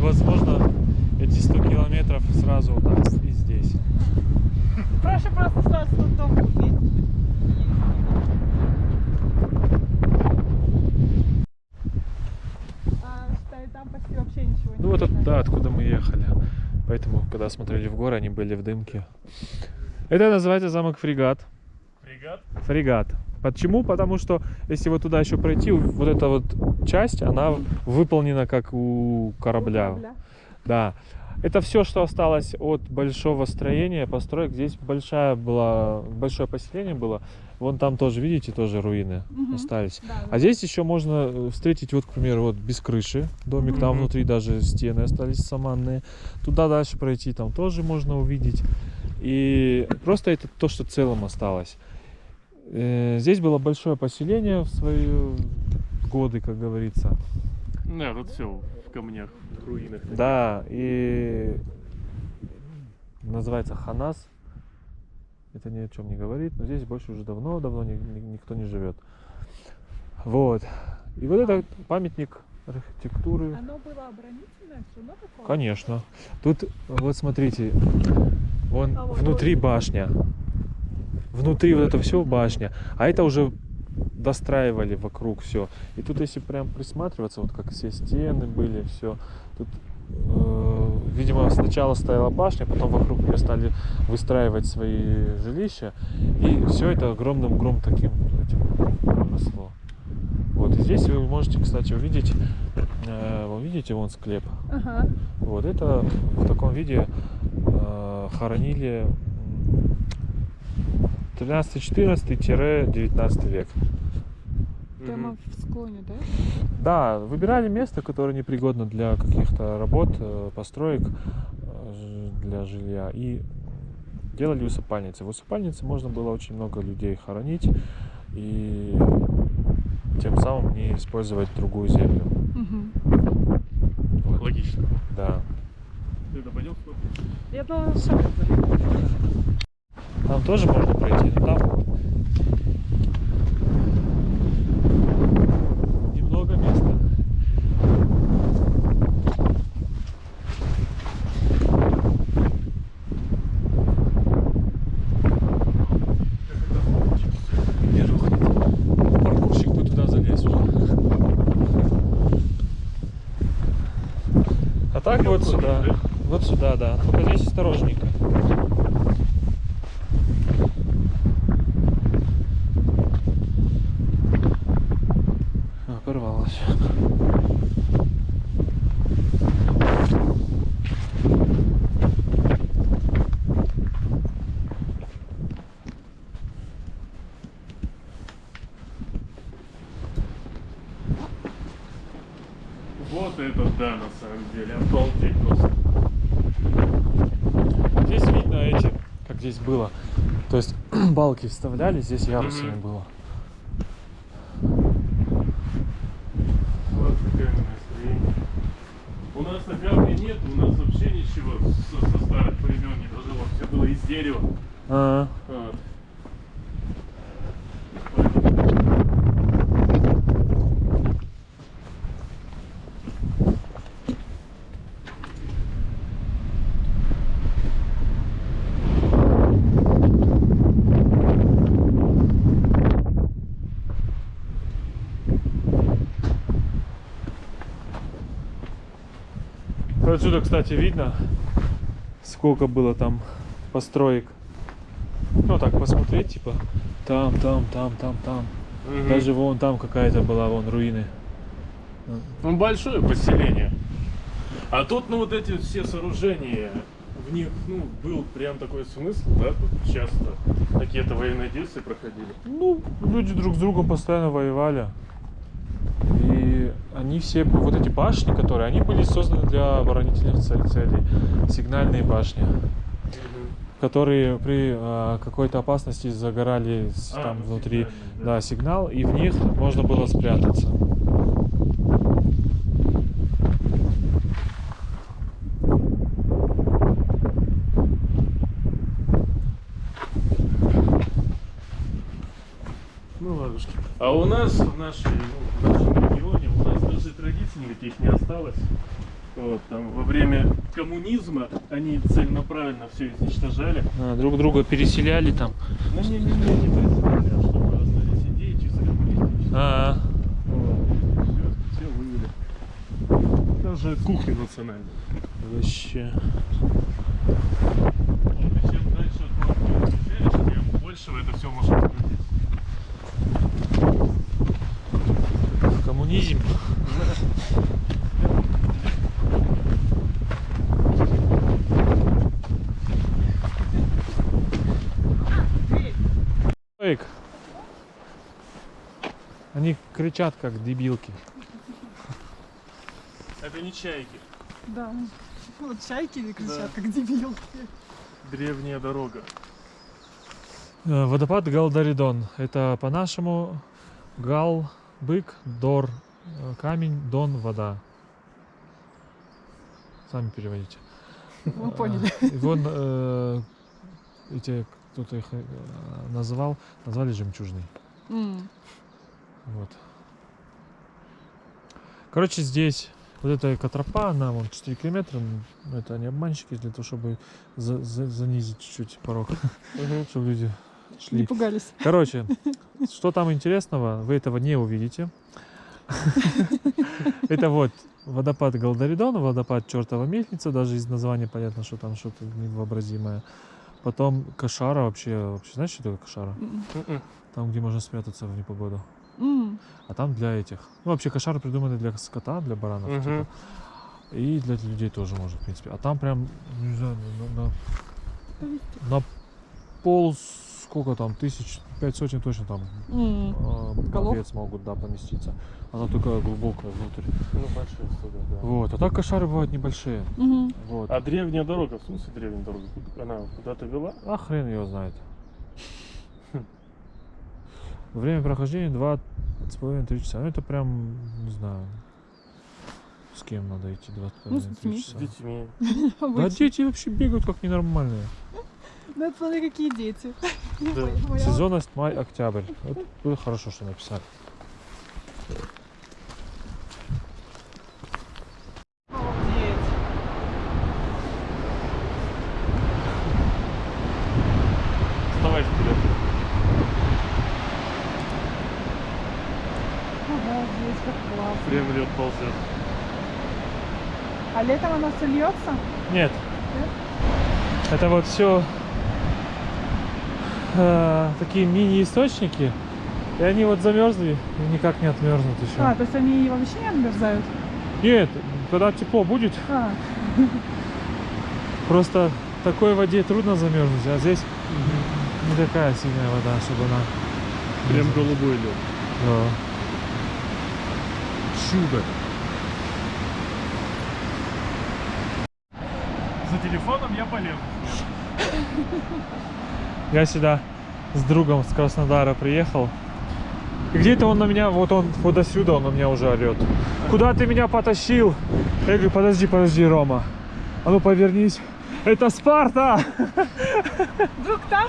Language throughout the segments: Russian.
Возможно эти 100 километров сразу так и здесь. Проще просто сразу тут дом купить. А, считай, там почти вообще ничего не Ну вот, от- да, откуда мы ехали. Поэтому, когда смотрели в горы, они были в дымке. Это называется замок Фрегат. Фрегат? Фрегат. Почему? Потому что если вот туда еще пройти, вот эта вот часть, она выполнена как у корабля. Корабля. Да. Это все, что осталось от большого строения, построек. Здесь большая была, большое поселение было. Вон там тоже, видите, тоже руины Мгм. остались. Да, А здесь еще можно э, встретить, вот, к примеру, вот без крыши домик, там Мгм. внутри даже стены остались саманные. Туда дальше пройти, там тоже можно увидеть. И просто это то, что целым осталось. Э, Здесь было большое поселение в свои годы, как говорится. Да, тут все в камнях, в руинах. Да, и называется Ханас. Это ни о чем не говорит, но здесь больше уже давно-давно ни- ни- никто не живет. Вот. И вот это памятник архитектуры. Оно было оборонительное, все равно такое? Конечно. Тут, вот смотрите, вон А вот внутри башня. Внутри вот это все башня. А это уже достраивали вокруг все. И тут, если прям присматриваться, вот как все стены были, все. Тут, э, видимо, сначала стояла башня, потом вокруг нее стали выстраивать свои жилища. И все это огромным гром таким этим росло. Вот, и здесь вы можете, кстати, увидеть, э, вы видите, вон склеп. Ага. Вот это в таком виде э, хоронили 13-14-19 век. Прямо в склоне, да? Да, выбирали место, которое непригодно для каких-то работ, э, построек э, для жилья и делали усыпальницы. В усыпальнице можно было очень много людей хоронить и тем самым не использовать другую землю. Угу. Вот. Логично. Да. Ты это пойдем Я думала, сам Там тоже можно пройти, но там немного места. А так вот сюда. Вот сюда, да. Только здесь осторожненько. А, порвалась. Вот это да, на самом деле. Обалдеть просто. Здесь видно эти, как здесь было. То есть балки вставляли, здесь ярусами Мгм. было. Вот такое настроение. У нас на камне нет, у нас вообще ничего со, со старых времен не дожило. Все было из дерева. А, Вот. Отсюда, кстати, видно, сколько было там построек. Ну так посмотреть, типа, там, там, там, там, там. Мгм. Даже вон там какая-то была, вон руины. Ну, большое поселение. А тут, ну, вот эти все сооружения, в них, ну, был прям такой смысл, да, тут часто какие-то военные действия проходили. Ну, люди друг с другом постоянно воевали. Они все, вот эти башни, которые, они были созданы для оборонительных цел- целей. Сигнальные башни. которые при э, какой-то опасности загорали с- А, там ну, внутри да. сигнал, и в них можно было спрятаться. Ну ладушки. А у нас в нашей, ну, в нашем регионе у нас даже традиций никаких не осталось. Вот, там, во время коммунизма они целенаправленно все изничтожали. А, друг друга переселяли там. Ну, не, не, не, не представляю, а чтобы остались идеи чисто коммунистические. А, Вот. Все, все вывели. Даже кухня национальная. вообще. Вот, и чем дальше от тем больше это все можно кричат как дебилки. Это не чайки. Да. Вот чайки кричат, Да. как дебилки. Древняя дорога. Э, Водопад Галдаридон. Это по-нашему Гал, бык, Дор, э, камень, Дон, вода. Сами переводите. Мы поняли. Э, И вон э, эти, кто-то их назвал, назвали жемчужный. М. Вот. Короче, здесь вот эта экотропа, она вон 4 километра, м, это не обманщики, для того, чтобы за- за- занизить чуть-чуть порог, чтобы люди Не шли. пугались. Короче, что там интересного, вы этого не увидите. Это вот водопад Галдаридон, водопад Чертова мельница, даже из названия понятно, что там что-то невообразимое. Потом Кошара вообще, вообще знаешь, что такое Кошара? М. Там, где можно спрятаться в непогоду. М. А там для этих. Ну, вообще кошары придуманы для скота, для баранов. Мгм. типа. И для людей тоже может, в принципе. А там прям, не знаю, на, на- на пол, сколько там, тысяч, пять сотен точно там э, Голов? овец могут, да, поместиться. Она такая глубокая внутрь. Ну, большие суда, да. Вот. А так кошары бывают небольшие. Мгм. Вот. А древняя дорога, в смысле древняя дорога? Она куда-то вела? А хрен его знает. Время прохождения два с половиной три часа. Ну это прям, не знаю, с кем надо идти два с Ну, с половиной три детьми. С часа. детьми. Да дети вообще бегают как ненормальные. Ну, это смотри, какие дети. Сезонность май-октябрь. Вот было хорошо, что написали. Лед ползет. А летом оно все льется? Нет. Это вот все такие мини-источники. И они вот замерзли и никак не отмерзнут еще. А, то есть они вообще не отмерзают? Нет, когда тепло будет, А, просто в такой воде трудно замерзнуть, а здесь не такая сильная вода, чтобы она... Прям голубой лед. Да. Чудо. За телефоном я полез. Я сюда с другом с Краснодара приехал. И где-то он на меня, вот он, вот до сюда он на меня уже орет. Куда ты меня потащил? Я говорю, подожди, подожди, Рома. А ну повернись. Это Спарта! вдруг там?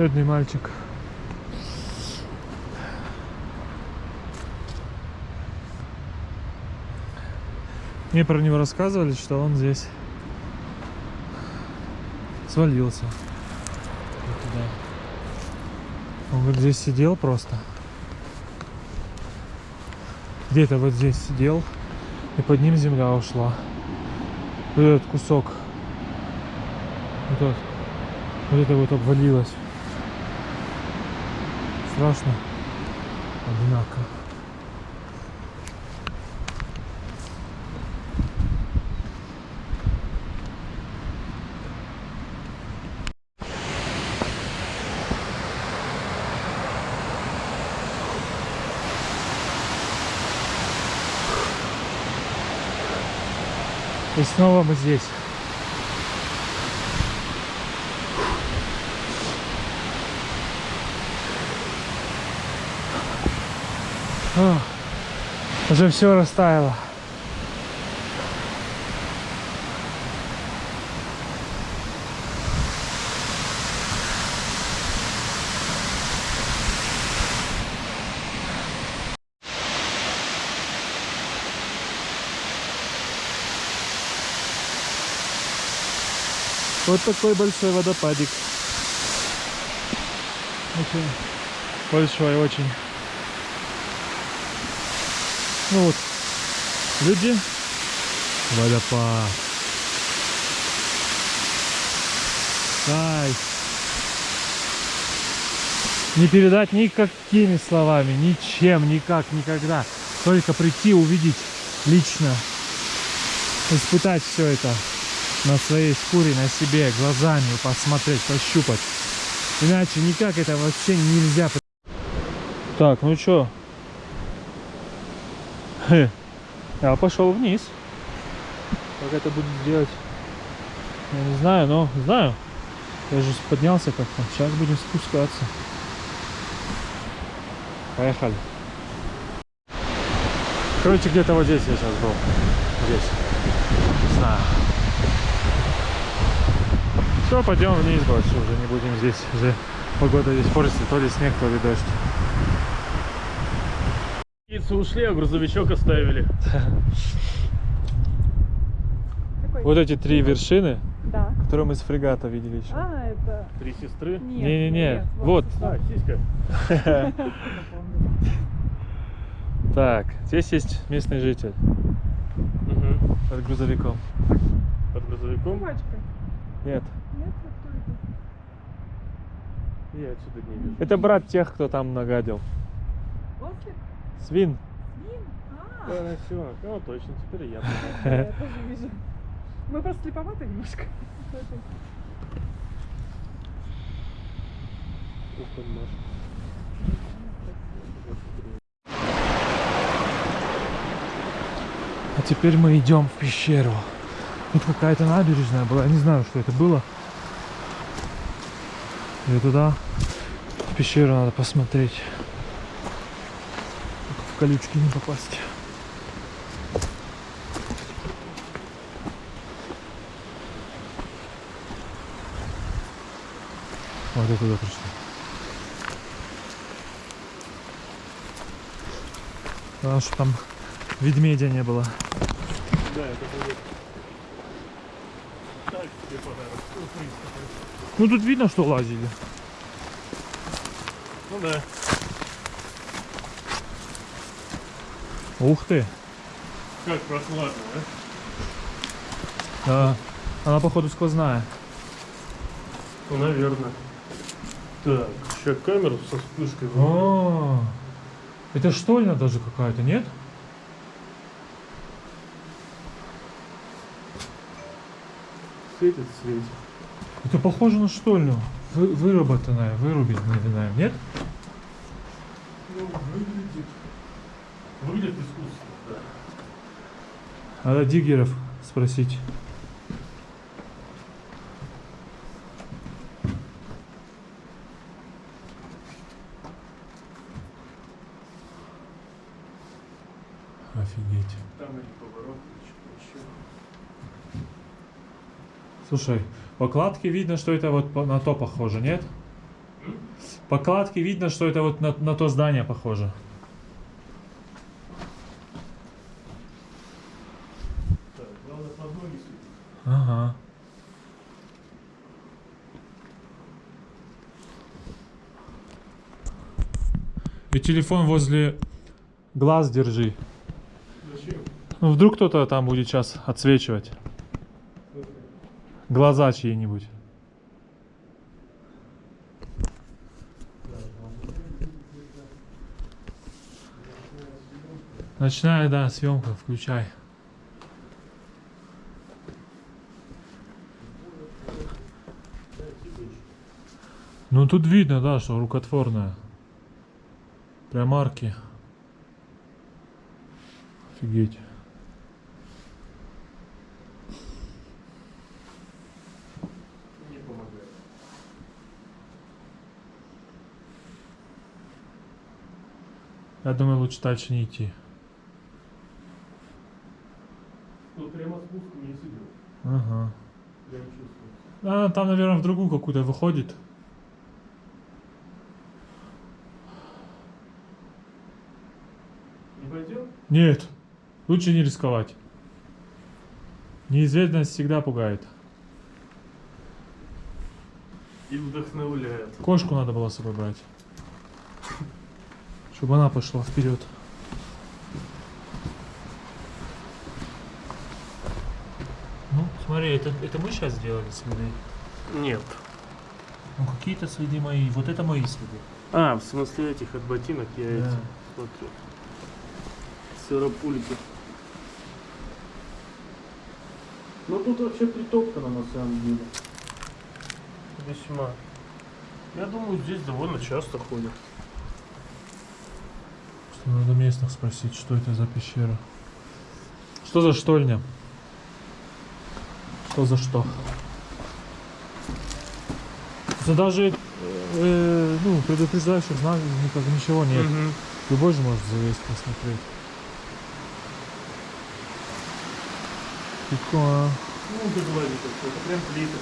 Бедный мальчик. Мне про него рассказывали, что он здесь свалился. Вот туда. Он говорит, здесь сидел просто. Где-то вот здесь сидел, и под ним земля ушла. Вот этот кусок. Вот. Вот это вот обвалилось. Страшно. Одинаково. И снова мы здесь. Уже все растаяло. Вот такой большой водопадик. Очень большой, очень. Ну вот, люди, водопад. Кайф. Не передать никакими словами, ничем, никак, никогда. Только прийти, увидеть лично, испытать все это на своей шкуре, на себе, глазами посмотреть, пощупать. Иначе никак это вообще нельзя. Так, ну чё? Я пошел вниз. Как это будет делать? Я не знаю, но знаю. Я же поднялся как-то. Сейчас будем спускаться. Поехали. Короче, где-то вот здесь я сейчас был. Здесь. Не знаю. Все, пойдем вниз больше уже не будем здесь. Уже погода здесь портится, то ли снег, то ли дождь. Птицы ушли, а грузовичок оставили. Какой? Вот эти три вершины, Да. которые мы с фрегата видели еще. А, это... Три сестры. Нет, Не-не-не, вот. А, сиська. Так, здесь есть местный житель Угу. под грузовиком. Под грузовиком. Собачка. Нет, Нет, кто это? Я отсюда не вижу. это брат тех, кто там нагадил. Ослик? Свин. Ним? А, все. Ну, точно, теперь я. я тоже вижу. Мы просто слеповаты немножко. А теперь мы идем в пещеру. Тут какая-то набережная была, я не знаю, что это было. И туда, в пещеру надо посмотреть. Колючки не попасть. Вот я туда пришли. Главное, что там ведмедя не было. Да, это будет. Такой. Ну тут видно, что лазили. Ну да. Ух ты. Как прохладно, а? Да. Она походу сквозная. Ну, наверное. Так, сейчас камеру со вспышкой. врубаю. О, это штольня даже какая-то, нет? Светит, светит. Это похоже на штольню. Вы, выработанная, вырубленная, нет? Ну, выглядит. Выглядит искусственно, да. Надо диггеров спросить. Офигеть. Там или поворот, или что-то еще. Слушай, по кладке видно, что это вот на то похоже, нет? М? По кладке видно, что это вот на, на то здание похоже. Так, главное под ноги светить. Ага. И телефон возле глаз держи. Зачем? Ну, вдруг кто-то там будет сейчас отсвечивать. Глаза чьи-нибудь. Ночная, да, съемка, включай. Ну тут видно, да, что рукотворная. Прям арки. Офигеть. Не помогает. Я думаю, лучше дальше не идти. Тут прямо спуск вниз идет. Ага. Прям чувствую. А, там, наверное, в другую какую-то выходит. Не пойдем? Нет, лучше не рисковать. Неизвестность всегда пугает. И вдохновляет. Кошку надо было с собой брать. Чтобы она пошла вперед. Ну, смотри, это, это мы сейчас сделали следы. Нет. Ну, какие-то следы мои. Вот это мои следы. А, в смысле этих от ботинок я Да. эти смотрю. Сыропульки. Ну тут вообще притоптано на самом деле. Весьма. Я думаю, здесь довольно часто ходят. Что надо местных спросить, что это за пещера. Что за штольня? Что за что? Это даже э, ну, предупреждающих знаков никак ничего нет. Мгм. Любой же может залезть посмотреть. Прикольно. Ну, как говорит, это прям плиты.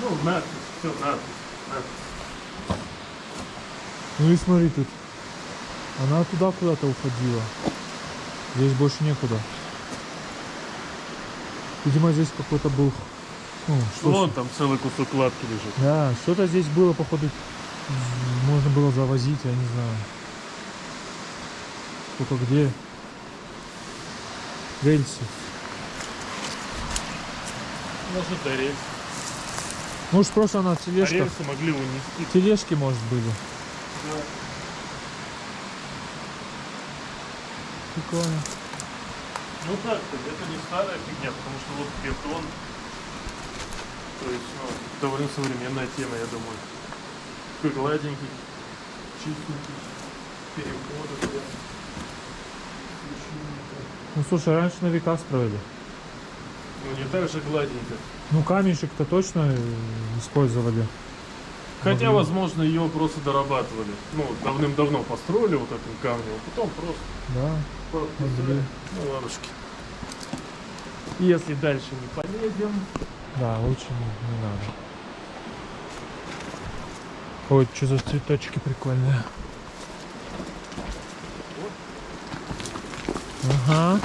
Ну, надпись, все, надпись, надпись. Ну и смотри тут. Она туда куда-то уходила. Здесь больше некуда. Видимо, здесь какой-то был... Ну, что Вон там целый кусок кладки лежит. Да, что-то здесь было, походу, можно было завозить, я не знаю. Только где? Рельсы. Может, это рельсы. Может, просто на А тележках. рельсы могли унести. Тележки, может, были. Прикольно. Ну так, это не старая фигня, потому что вот бетон. То есть, ну, довольно современная тема, я думаю. Такой гладенький, чистенький, переходы. Ну, слушай, раньше на века строили. Ну, не так же гладенько. Ну, камешек-то точно э, использовали. Хотя, Могли. возможно, ее просто дорабатывали. Ну, давным-давно построили вот этим камнем, а потом просто Да. подписали. Ну, ладушки. Если дальше не полезем, Да, лучше не, не надо. Ой, что за цветочки прикольные. Ага.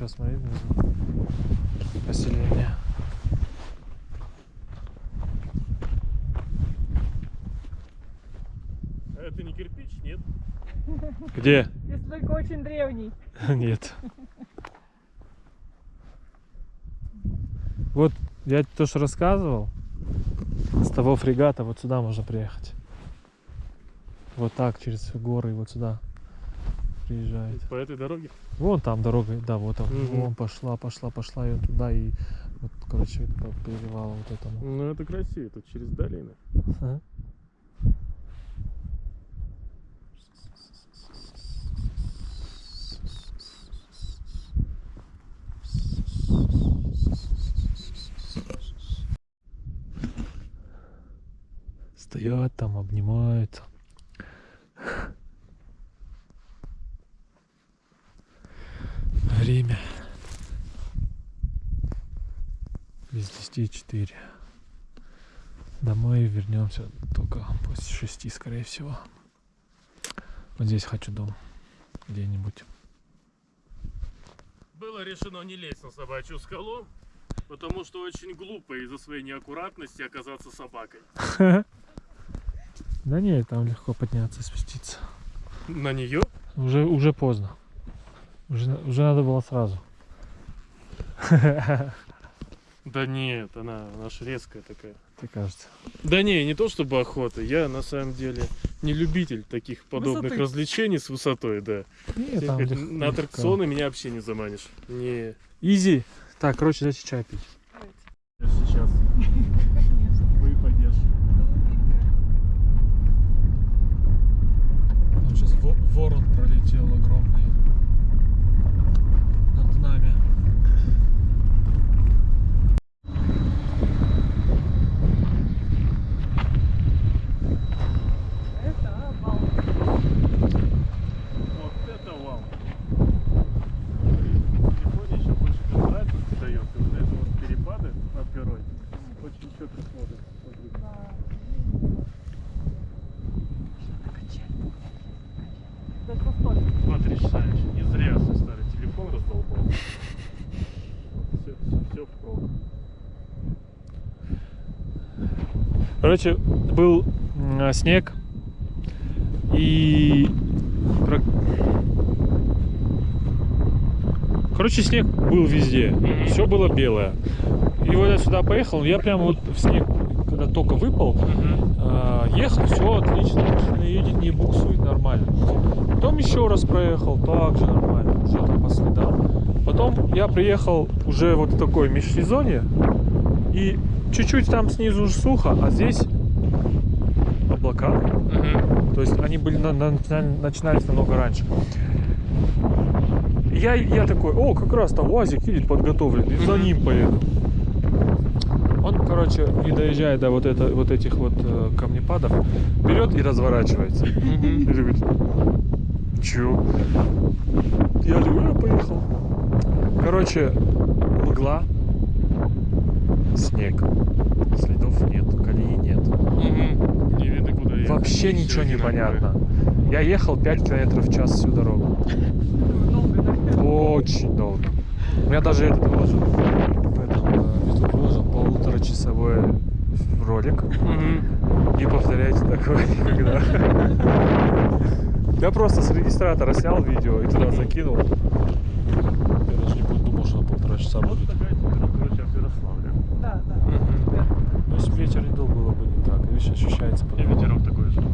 Еще, смотри, внизу. Поселение. а это не кирпич, нет? Где? Если только очень древний. Нет. Вот я то, что рассказывал, с того фрегата вот сюда можно приехать. Вот так, через горы, вот сюда приезжает. По этой дороге? Вон там дорога, да, вот там. Угу. Вон пошла, пошла, пошла ее туда и вот, короче, по перевалу вот этому. Ну. ну это красиво, это через долины. А? Стоят там, обнимаются. Время без 10 4. Домой вернемся только после 6, скорее всего. Вот здесь хочу дом. Где-нибудь. Было решено не лезть на собачью скалу, потому что очень глупо из-за своей неаккуратности оказаться собакой. Да нет, там легко подняться, спуститься. На нее? Уже, уже поздно. Уже, уже надо было сразу. Да нет, она, она ж резкая такая. Тебе кажется. Да не, не то чтобы охота, я на самом деле не любитель таких подобных Высоты. развлечений с высотой, да. Нет, там Ехать лег- на легко. аттракционы меня вообще не заманишь. Не. Изи. Так, короче, давайте чай пить. Сейчас Конечно. выпадешь. Там сейчас ворон пролетел огромный. Над нами. Это обал. Вот это вау. Телефоне еще больше контрастности дает. И вот это вот перепады над горой очень четко смотрят. Смотри. Да это столько. Потрясающе. Не зря свой старый телефон раздолбал. Все, все, все впрок. Короче, был м, снег и Короче, снег был везде. Все было белое. И вот я сюда поехал, я прям вот в снег, когда только выпал, а, ехал, все отлично, машина едет, не буксует, нормально. Потом еще раз проехал, также нормально, уже там по следам. Потом я приехал уже вот в такой межсезонье, и чуть-чуть там снизу уже сухо, а здесь облака. То есть они были на- на- начина- начинались намного раньше. Я, я такой, о, как раз там УАЗик едет подготовленный, за ним поеду. Он, короче, не доезжая до вот, это, вот этих вот э, камнепадов, берет и разворачивается. И говорит, чё? Я говорю, я поехал. Короче, мгла, снег, следов нет, колеи нет. Не видно, куда ехать. Вообще Всё ничего не понятно. Я ехал 5 километров в час всю дорогу. Очень долго. У меня даже этот выложил, в этом, э, выложил полуторачасовой ролик. Не повторяйте такого никогда. Я просто с регистратора снял видео и туда закинул. Я даже не думал, что на полтора часа Вот будет. такая температура сейчас в Ярославле. Да, да. Мгм. Ну, если бы ветер не дул, было бы Видишь, ощущается И ветерок такой же.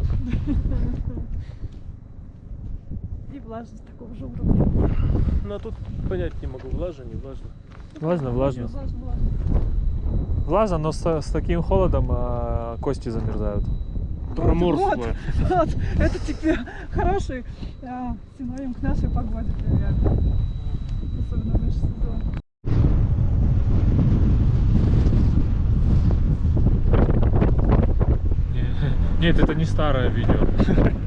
И влажность такого же уровня. Ну а тут понять не могу, влажно, не влажно. Влажно, влажно. Влажно, но с, с таким холодом а, кости замерзают. Проморзлое. Вот, вот. Это теперь хороший а, синоним к нашей погоде примерно. Особенно в наш сезон. Не- Нет, это не старое видео.